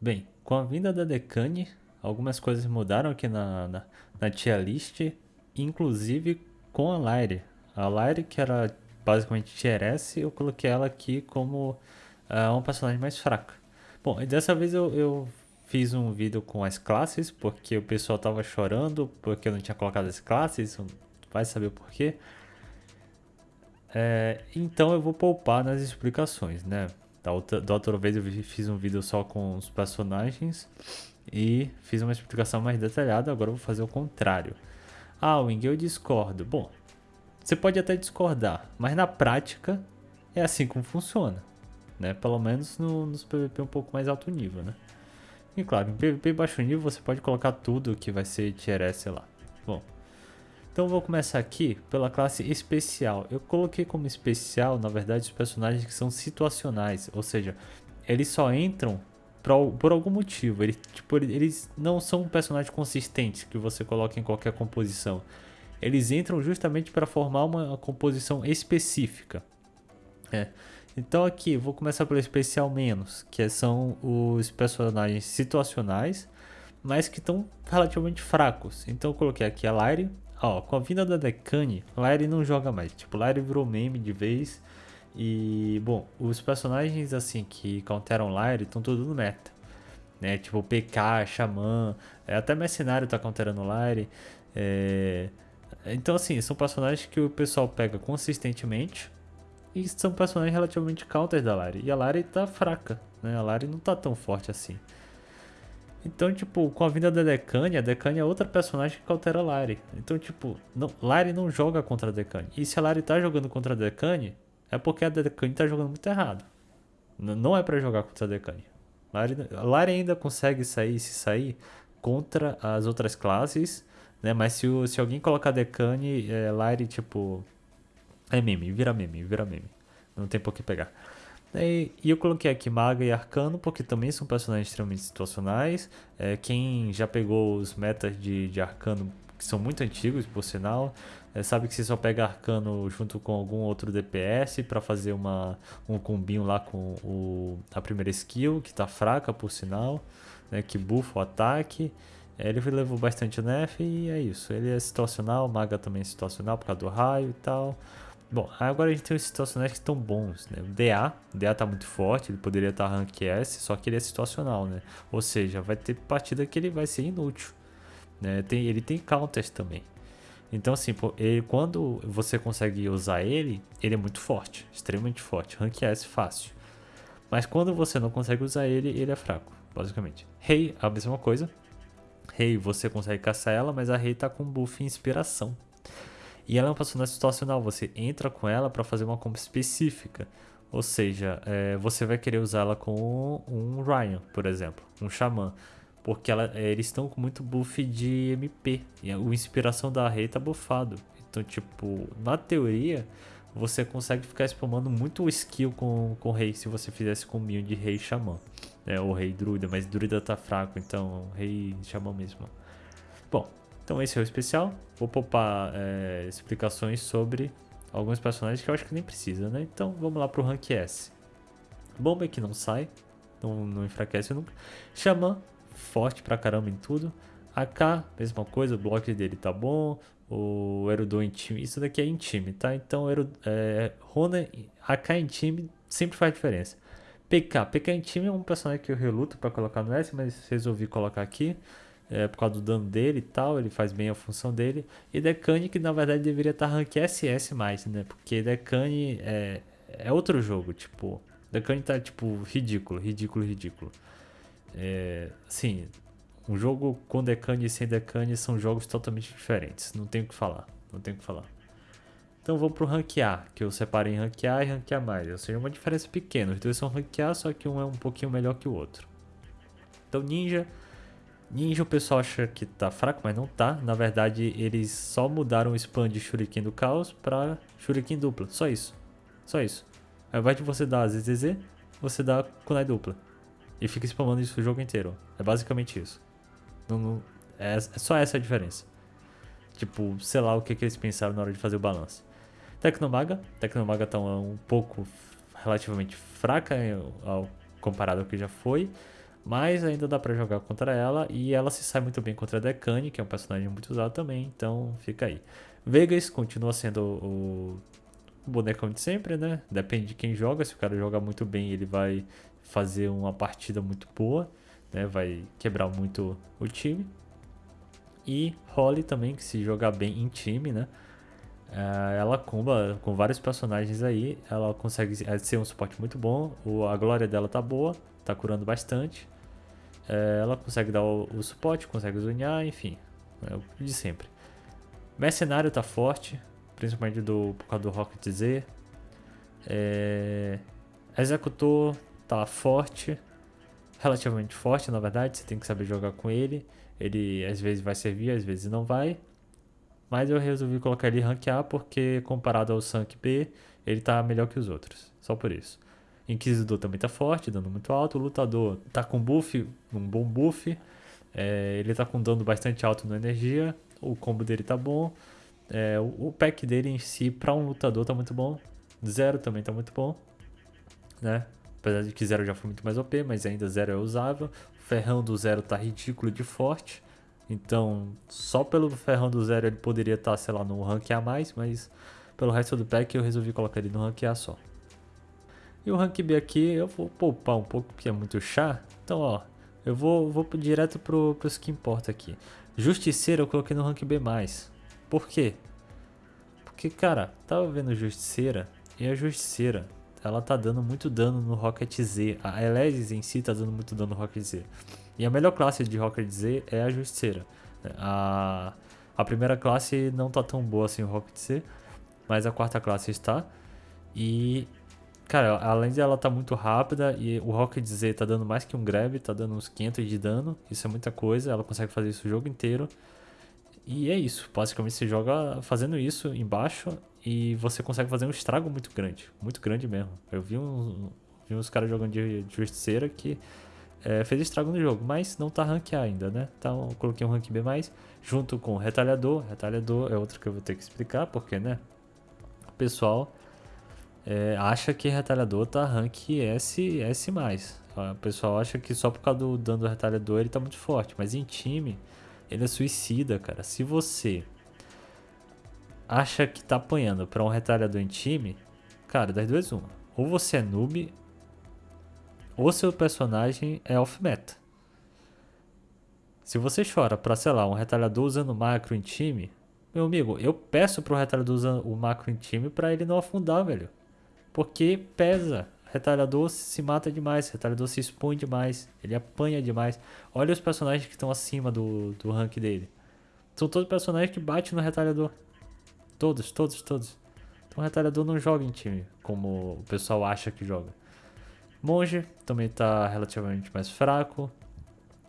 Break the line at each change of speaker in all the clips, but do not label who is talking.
Bem, com a vinda da Decane, algumas coisas mudaram aqui na, na, na tier list, inclusive com a Lyre. A Lyre, que era basicamente tier S, eu coloquei ela aqui como uh, personagem mais fraca. Bom, e dessa vez eu, eu fiz um vídeo com as classes, porque o pessoal tava chorando, porque eu não tinha colocado as classes, vai saber o porquê. É, então eu vou poupar nas explicações, né? Da outra, da outra vez eu fiz um vídeo só com os personagens e fiz uma explicação mais detalhada, agora eu vou fazer o contrário. Ah, Wing, eu discordo. Bom, você pode até discordar, mas na prática é assim como funciona, né? Pelo menos no, nos PVP um pouco mais alto nível, né? E claro, em PVP baixo nível você pode colocar tudo que vai ser tier S lá. Bom, então vou começar aqui pela classe especial. Eu coloquei como especial, na verdade, os personagens que são situacionais, ou seja, eles só entram por, algum motivo. Eles, tipo, eles não são personagens consistentes que você coloca em qualquer composição. Eles entram justamente para formar uma composição específica. É. Então aqui, vou começar pelo especial menos, que são os personagens situacionais, mas que estão relativamente fracos. Então eu coloquei aqui a Lyre, Ó, com a vinda da Decane, Lyre não joga mais. Tipo, Lyre virou meme de vez. E, bom, os personagens assim que counteram Lyre estão todos no meta. Né? Tipo, PK, Xamã, é, até Mercenário tá counterando Lyre. É... Então, assim, são personagens que o pessoal pega consistentemente. E são personagens relativamente counter da Lyre. E a Lyre tá fraca, né? A Lyre não tá tão forte assim. Então, tipo, com a vinda da Decane, a Decane é outra personagem que altera a Lari. Então, tipo, não, Lari não joga contra a Decane. E se a Lari tá jogando contra a Decane, é porque a Decane tá jogando muito errado. N não é para jogar contra a Decane. Lari, a Lari ainda consegue sair, se sair, contra as outras classes, né? Mas se, se alguém colocar Decane, é, Lari, tipo... É meme, vira meme, vira meme. Não tem por que pegar. E, eu coloquei aqui Maga e Arcano, porque também são personagens extremamente situacionais. É, quem já pegou os metas de, de Arcano, que são muito antigos, por sinal, é, sabe que você só pega Arcano junto com algum outro DPS para fazer uma, um combinho lá com o, a primeira skill, que está fraca, por sinal, né, que buffa o ataque. É, ele levou bastante nerf e é isso. Ele é situacional, Maga também é situacional por causa do raio e tal. Bom, agora a gente tem os situacionais que estão bons, né? O DA, o DA tá muito forte, ele poderia estar tá rank S, só que ele é situacional, né? Ou seja, vai ter partida que ele vai ser inútil, né? Tem, ele tem counters também. Então assim, ele, quando você consegue usar ele, ele é muito forte, extremamente forte, rank S fácil. Mas quando você não consegue usar ele, ele é fraco, basicamente. Rei, a mesma coisa. Rei, você consegue caçar ela, mas a Rei tá com buff inspiração. E ela é uma personagem situacional, você entra com ela para fazer uma combo específica. Ou seja, é, você vai querer usá-la com um Ryan, por exemplo, um Xamã. Porque ela, é, eles estão com muito buff de MP. E a inspiração da Rei tá buffado. Então, tipo, na teoria, você consegue ficar spamando muito skill com, com Rei se você fizesse combinho de Rei Xamã. É, ou Rei Druida, mas Druida tá fraco, então Rei Xamã mesmo. Bom, então esse é o especial. Vou poupar é, explicações sobre alguns personagens que eu acho que nem precisa, né? Então vamos lá pro Rank S. Bomba é que não sai, não, não enfraquece nunca. Xamã, forte pra caramba em tudo. AK, mesma coisa, o bloco dele tá bom. O Erudon em time, isso daqui é em time, tá? Então Eru, é, Rona, AK em time sempre faz diferença. PK, PK em time é um personagem que eu reluto para colocar no S, mas resolvi colocar aqui é, por causa do dano dele e tal, ele faz bem a função dele. E Decane que na verdade deveria estar rank SS mais, né? Porque Decane é, é outro jogo, tipo... Decane tá tipo ridículo, ridículo, ridículo. É, assim, um jogo com Decane e sem Decane são jogos totalmente diferentes, não tem o que falar, não tem o que falar. Então vou pro rank A, que eu separei em rank A e rank A+, ou seja, uma diferença pequena. Os dois são rank A, só que um é um pouquinho melhor que o outro. Então Ninja Ninja o pessoal acha que tá fraco, mas não tá. Na verdade, eles só mudaram o spam de Shuriken do Caos pra Shuriken dupla. Só isso. Só isso. Ao invés de você dar ZZZ, você dá Kunai dupla. E fica spamando isso o jogo inteiro. É basicamente isso. Não, não, é, é, só essa a diferença. Tipo, sei lá o que, que eles pensaram na hora de fazer o balance. Tecnomaga. Tecnomaga tá um, um pouco relativamente fraca ao, comparado ao que já foi. Mas ainda dá pra jogar contra ela e ela se sai muito bem contra a Decane, que é um personagem muito usado também, então fica aí. Vegas continua sendo o, o bonecão de sempre, né? Depende de quem joga, se o cara joga muito bem, ele vai fazer uma partida muito boa, né? Vai quebrar muito o time. E Holly também, que se jogar bem em time, né? É, ela comba com vários personagens aí, ela consegue ser um suporte muito bom, a glória dela tá boa, tá curando bastante. É, ela consegue dar o, o suporte, consegue zonear, enfim, é o de sempre. Mercenário tá forte, principalmente do, por causa do Rocket Z. É, executor tá forte, relativamente forte na verdade, você tem que saber jogar com ele. Ele às vezes vai servir, às vezes não vai. Mas eu resolvi colocar ele rank A porque comparado ao Sank B, ele tá melhor que os outros. Só por isso. Inquisidor também tá forte, dando muito alto. O lutador tá com buff, um bom buff. É, ele tá com dano bastante alto na energia. O combo dele tá bom. É, o, pack dele em si, para um lutador, tá muito bom. Zero também tá muito bom. Né? Apesar de que zero já foi muito mais OP, mas ainda zero é usável. O ferrão do zero tá ridículo de forte. Então, só pelo ferrão do zero ele poderia estar, sei lá, no rank A+, mas pelo resto do pack eu resolvi colocar ele no rank A só. E o rank B aqui eu vou poupar um pouco, porque é muito chá. Então, ó, eu vou, vou direto pro, pros que importa aqui. Justiceiro eu coloquei no rank B+. Por quê? Porque, cara, tava vendo Justiceira, e a Justiceira, ela tá dando muito dano no Rocket Z. A Elesis em si tá dando muito dano no Rocket Z. E a melhor classe de Rocket Z é a Justiceira. A, a primeira classe não tá tão boa assim o Rocket Z, mas a quarta classe está. E, cara, além de ela tá muito rápida e o Rocket Z tá dando mais que um grab, tá dando uns 500 de dano, isso é muita coisa, ela consegue fazer isso o jogo inteiro. E é isso, basicamente você joga fazendo isso embaixo e você consegue fazer um estrago muito grande, muito grande mesmo. Eu vi uns, vi uns caras jogando de, de justiceira que é, fez estrago no jogo, mas não tá rank ainda, né? Então eu coloquei um rank B+, junto com o Retalhador. Retalhador é outro que eu vou ter que explicar, porque, né? O pessoal é, acha que Retalhador tá rank S, S+. O pessoal acha que só por causa do dano do Retalhador ele tá muito forte, mas em time ele é suicida, cara. Se você acha que tá apanhando pra um Retalhador em time, cara, das duas uma. Ou você é noob ou seu personagem é off-meta. Se você chora pra, sei lá, um retalhador usando macro em time, meu amigo, eu peço pro retalhador usando o macro em time pra ele não afundar, velho. Porque pesa. Retalhador se mata demais, retalhador se expõe demais, ele apanha demais. Olha os personagens que estão acima do, do rank dele. São todos personagens que batem no retalhador. Todos, todos, todos. Então o retalhador não joga em time, como o pessoal acha que joga. Monge também está relativamente mais fraco,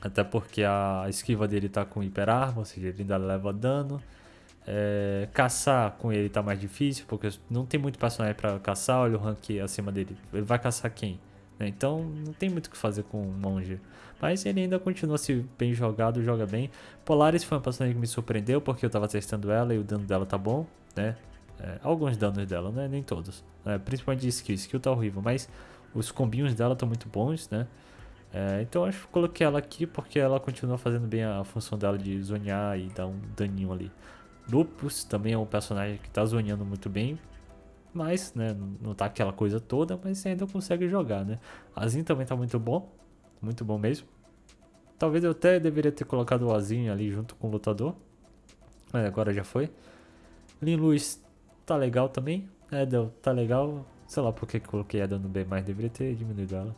até porque a esquiva dele está com hiperarma, ou seja, ele ainda leva dano. É, caçar com ele está mais difícil, porque não tem muito personagem para caçar, olha o rank acima dele. Ele vai caçar quem? Né? Então não tem muito o que fazer com o monge. Mas ele ainda continua se bem jogado, joga bem. Polaris foi uma personagem que me surpreendeu, porque eu estava testando ela e o dano dela tá bom, né? É, alguns danos dela, né? Nem todos. É, principalmente de skill. Skill tá horrível, mas os combinhos dela estão muito bons, né? É, então acho que coloquei ela aqui porque ela continua fazendo bem a função dela de zonear e dar um daninho ali. Lupus também é um personagem que está zoneando muito bem, mas né, não tá aquela coisa toda, mas ainda consegue jogar, né? Azin também tá muito bom, muito bom mesmo. Talvez eu até deveria ter colocado o Azin ali junto com o lutador, mas agora já foi. Lin Luz tá legal também, Edel tá legal, Sei lá porque coloquei ela no B, mas deveria ter diminuído ela.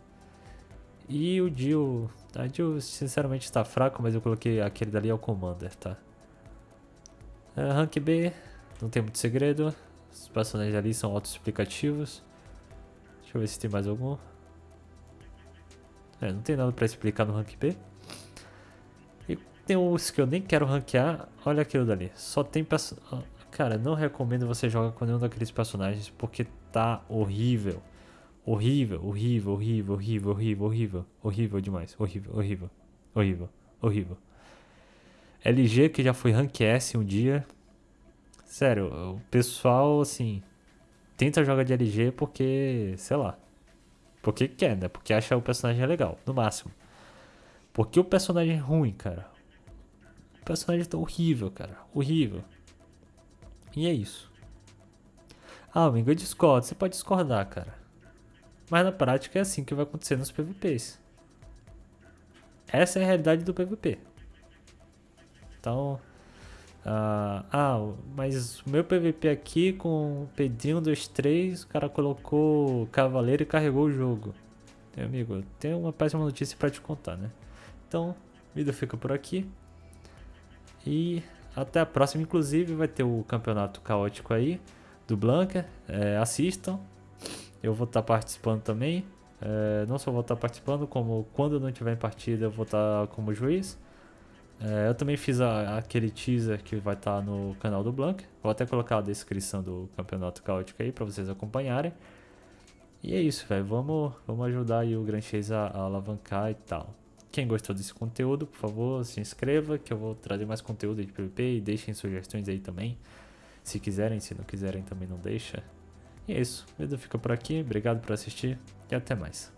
E o Jill... A Jill sinceramente está fraco, mas eu coloquei aquele dali é o Commander, tá? É, rank B, não tem muito segredo. Os personagens ali são autoexplicativos. Deixa eu ver se tem mais algum. É, não tem nada pra explicar no rank B. E tem uns que eu nem quero ranquear. Olha aquilo dali. Só tem personagem... Cara, não recomendo você jogar com nenhum daqueles personagens porque tá horrível. Horrível, horrível, horrível, horrível, horrível, horrível, horrível demais. Horrível, horrível, horrível, horrível. LG que já foi rank S um dia. Sério, o pessoal assim tenta jogar de LG porque, sei lá, porque quer, né? Porque acha o personagem legal, no máximo. Porque o personagem é ruim, cara. O personagem tá horrível, cara. Horrível. E é isso. Ah, amigo, eu discordo. Você pode discordar, cara. Mas na prática é assim que vai acontecer nos PVPs. Essa é a realidade do PVP. Então, ah, ah, mas o meu PVP aqui com Pedrinho 2, 3, o cara colocou Cavaleiro e carregou o jogo. Meu amigo, tem uma péssima notícia para te contar, né? Então, vídeo fica por aqui. E até a próxima. Inclusive, vai ter o campeonato caótico aí do Blanca. É, assistam. Eu vou estar participando também. É, não só vou estar participando, como quando não tiver em partida, eu vou estar como juiz. É, eu também fiz a, aquele teaser que vai estar no canal do Blank. Vou até colocar a descrição do campeonato caótico aí para vocês acompanharem. E é isso, velho. Vamos, vamos ajudar aí o Grand Chase a, a, alavancar e tal. Quem gostou desse conteúdo, por favor, se inscreva que eu vou trazer mais conteúdo de PvP e deixem sugestões aí também. Se quiserem, se não quiserem também não deixa. E é isso. O vídeo fica por aqui. Obrigado por assistir e até mais.